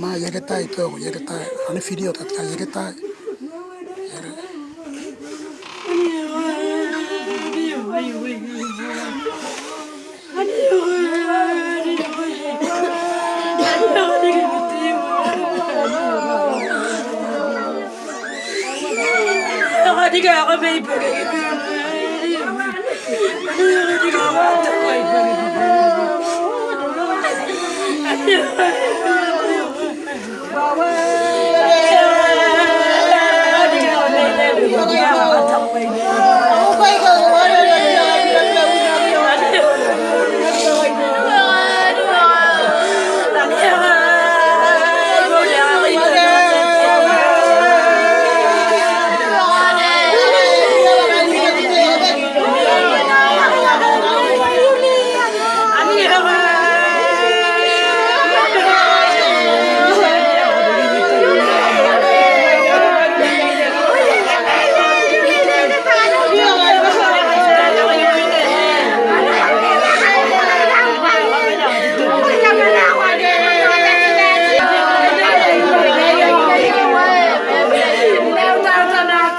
ma yegetai to yegetai ani video ta ta yegetai I'm gonna go